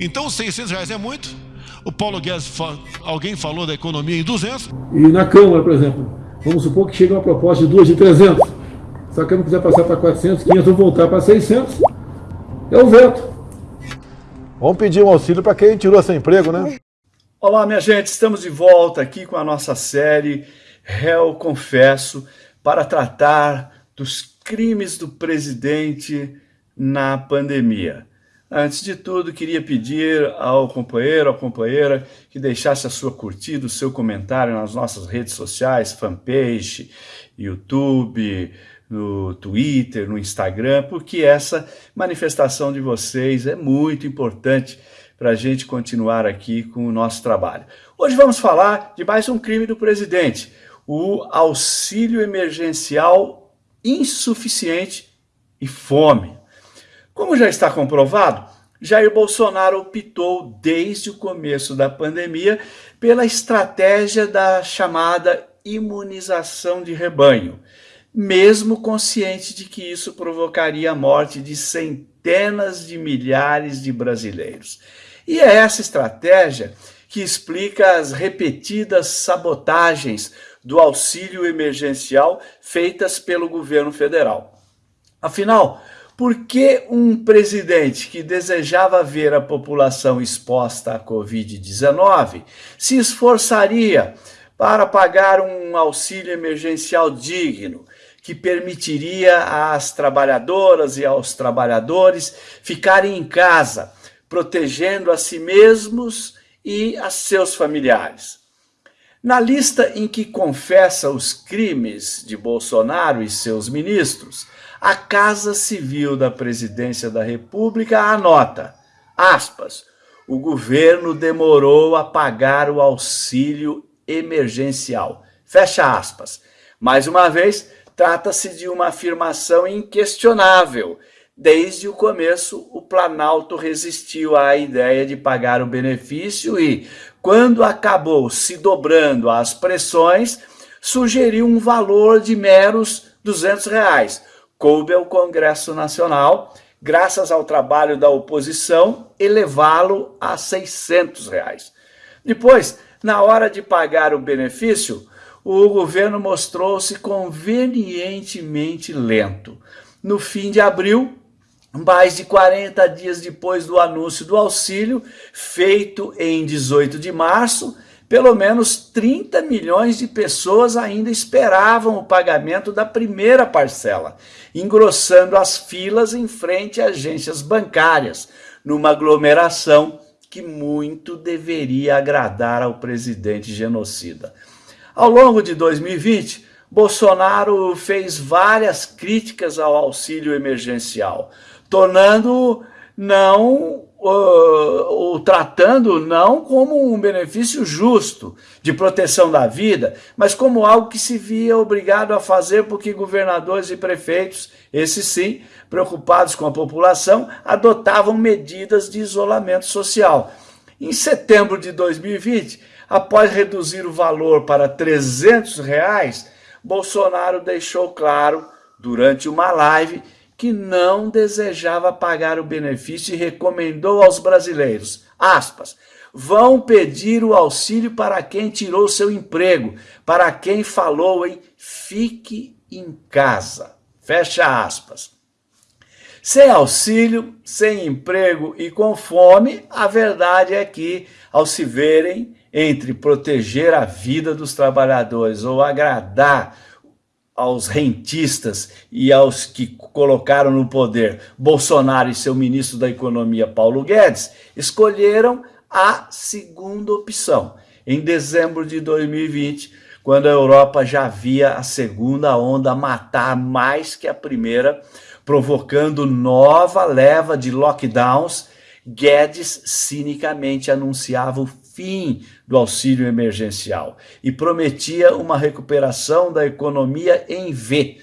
Então, 600 reais é muito. O Paulo Guedes, fa alguém falou da economia em 200. E na Câmara, por exemplo, vamos supor que chega uma proposta de duas de 300. Se a Câmara quiser passar para 400, 500 ou voltar para 600, é o veto. Vamos pedir um auxílio para quem tirou seu emprego, né? Olá, minha gente, estamos de volta aqui com a nossa série Réu Confesso para tratar dos crimes do presidente na pandemia. Antes de tudo, queria pedir ao companheiro, à companheira, que deixasse a sua curtida, o seu comentário nas nossas redes sociais, fanpage, YouTube, no Twitter, no Instagram, porque essa manifestação de vocês é muito importante para a gente continuar aqui com o nosso trabalho. Hoje vamos falar de mais um crime do presidente, o auxílio emergencial insuficiente e fome. Como já está comprovado, Jair Bolsonaro optou desde o começo da pandemia pela estratégia da chamada imunização de rebanho, mesmo consciente de que isso provocaria a morte de centenas de milhares de brasileiros. E é essa estratégia que explica as repetidas sabotagens do auxílio emergencial feitas pelo governo federal. Afinal, por que um presidente que desejava ver a população exposta à Covid-19 se esforçaria para pagar um auxílio emergencial digno, que permitiria às trabalhadoras e aos trabalhadores ficarem em casa, protegendo a si mesmos e a seus familiares. Na lista em que confessa os crimes de Bolsonaro e seus ministros, a Casa Civil da Presidência da República anota, aspas, o governo demorou a pagar o auxílio emergencial. Fecha aspas. Mais uma vez, trata-se de uma afirmação inquestionável. Desde o começo, o Planalto resistiu à ideia de pagar o benefício e, quando acabou se dobrando às pressões, sugeriu um valor de meros 200 reais, coube ao Congresso Nacional, graças ao trabalho da oposição, elevá-lo a 600 reais. Depois, na hora de pagar o benefício, o governo mostrou-se convenientemente lento. No fim de abril, mais de 40 dias depois do anúncio do auxílio, feito em 18 de março, pelo menos 30 milhões de pessoas ainda esperavam o pagamento da primeira parcela, engrossando as filas em frente a agências bancárias, numa aglomeração que muito deveria agradar ao presidente genocida. Ao longo de 2020, Bolsonaro fez várias críticas ao auxílio emergencial, tornando não o, o, tratando não como um benefício justo de proteção da vida, mas como algo que se via obrigado a fazer porque governadores e prefeitos, esses sim, preocupados com a população, adotavam medidas de isolamento social. Em setembro de 2020, após reduzir o valor para 300 reais, Bolsonaro deixou claro, durante uma live, que não desejava pagar o benefício e recomendou aos brasileiros, aspas, vão pedir o auxílio para quem tirou seu emprego, para quem falou em fique em casa, fecha aspas. Sem auxílio, sem emprego e com fome, a verdade é que, ao se verem entre proteger a vida dos trabalhadores ou agradar aos rentistas e aos que colocaram no poder Bolsonaro e seu ministro da Economia, Paulo Guedes, escolheram a segunda opção. Em dezembro de 2020, quando a Europa já via a segunda onda matar mais que a primeira, provocando nova leva de lockdowns, Guedes cinicamente anunciava o fim do auxílio emergencial e prometia uma recuperação da economia em V.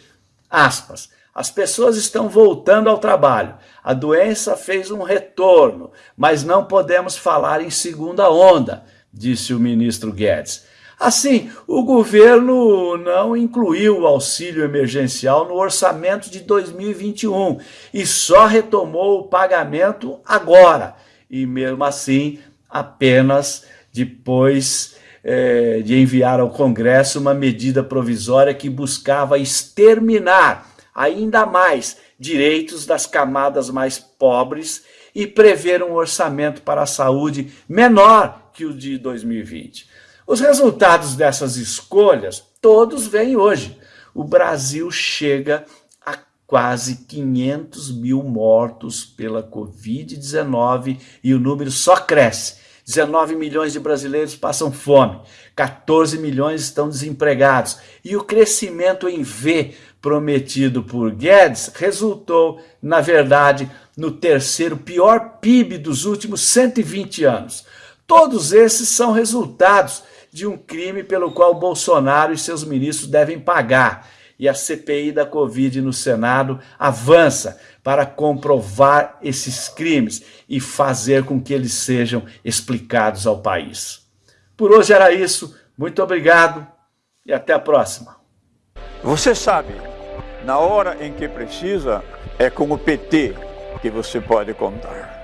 Aspas. As pessoas estão voltando ao trabalho. A doença fez um retorno, mas não podemos falar em segunda onda, disse o ministro Guedes. Assim, o governo não incluiu o auxílio emergencial no orçamento de 2021 e só retomou o pagamento agora. E mesmo assim, apenas depois é, de enviar ao Congresso uma medida provisória que buscava exterminar ainda mais direitos das camadas mais pobres e prever um orçamento para a saúde menor que o de 2020. Os resultados dessas escolhas, todos vêm hoje. O Brasil chega quase 500 mil mortos pela Covid-19 e o número só cresce. 19 milhões de brasileiros passam fome, 14 milhões estão desempregados e o crescimento em V prometido por Guedes resultou, na verdade, no terceiro pior PIB dos últimos 120 anos. Todos esses são resultados de um crime pelo qual Bolsonaro e seus ministros devem pagar. E a CPI da Covid no Senado avança para comprovar esses crimes e fazer com que eles sejam explicados ao país. Por hoje era isso. Muito obrigado e até a próxima. Você sabe, na hora em que precisa, é com o PT que você pode contar.